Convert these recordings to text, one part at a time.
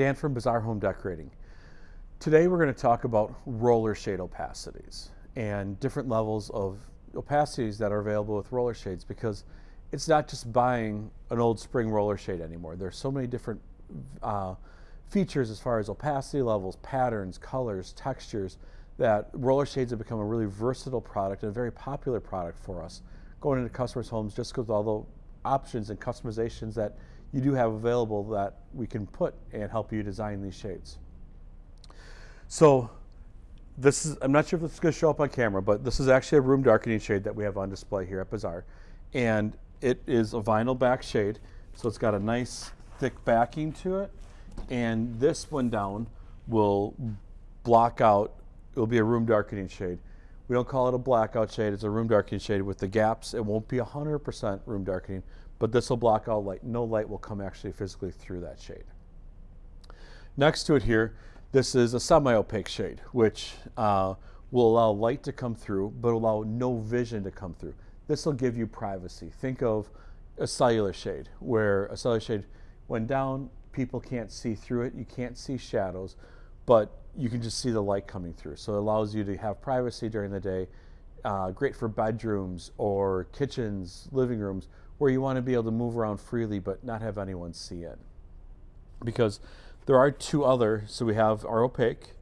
Dan from Bazaar Home Decorating. Today we're going to talk about roller shade opacities and different levels of opacities that are available with roller shades because it's not just buying an old spring roller shade anymore. There's so many different uh, features as far as opacity levels, patterns, colors, textures, that roller shades have become a really versatile product and a very popular product for us going into customers' homes just because all the options and customizations that you do have available that we can put and help you design these shades. So this is, I'm not sure if this is to show up on camera, but this is actually a room darkening shade that we have on display here at Bazaar. And it is a vinyl back shade, so it's got a nice thick backing to it. And this one down will block out it'll be a room darkening shade. We don't call it a blackout shade, it's a room darkening shade with the gaps. It won't be 100% room darkening, but this will block out light. No light will come actually physically through that shade. Next to it here, this is a semi-opaque shade, which uh, will allow light to come through, but allow no vision to come through. This will give you privacy. Think of a cellular shade, where a cellular shade, when down, people can't see through it, you can't see shadows, but you can just see the light coming through. So it allows you to have privacy during the day. Uh, great for bedrooms or kitchens, living rooms, where you want to be able to move around freely but not have anyone see it. Because there are two other, so we have our opaque,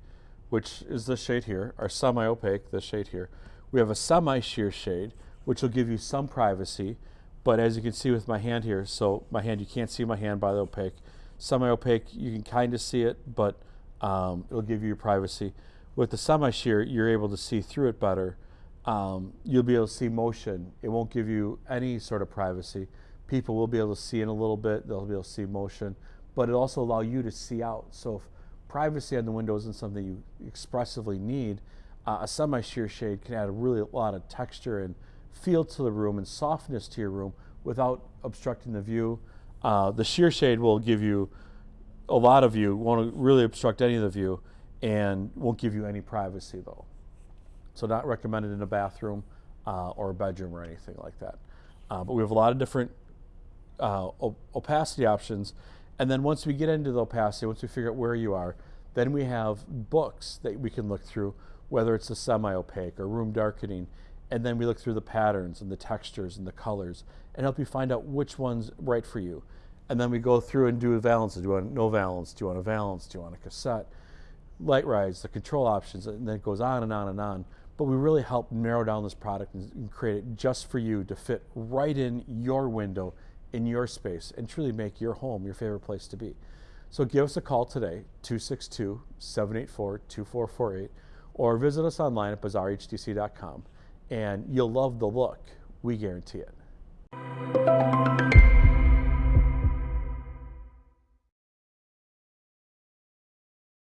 which is the shade here, our semi-opaque, the shade here. We have a semi-sheer shade, which will give you some privacy, but as you can see with my hand here, so my hand, you can't see my hand by the opaque. Semi-opaque, you can kind of see it, but um, it'll give you your privacy. With the semi-sheer, you're able to see through it better. Um, you'll be able to see motion. It won't give you any sort of privacy. People will be able to see in a little bit. They'll be able to see motion, but it also allow you to see out. So if privacy on the window isn't something you expressively need, uh, a semi-sheer shade can add a really a lot of texture and feel to the room and softness to your room without obstructing the view. Uh, the sheer shade will give you a lot of you won't really obstruct any of the view and won't give you any privacy though. So not recommended in a bathroom uh, or a bedroom or anything like that. Uh, but we have a lot of different uh, opacity options. And then once we get into the opacity, once we figure out where you are, then we have books that we can look through, whether it's the semi-opaque or room darkening. And then we look through the patterns and the textures and the colors and help you find out which one's right for you. And then we go through and do a valance. Do you want no valance? Do you want a valance? Do you want a cassette? LiteRise, the control options, and then it goes on and on and on. But we really help narrow down this product and create it just for you to fit right in your window, in your space, and truly make your home your favorite place to be. So give us a call today, 262-784-2448, or visit us online at bazaarhdtc.com, and you'll love the look. We guarantee it.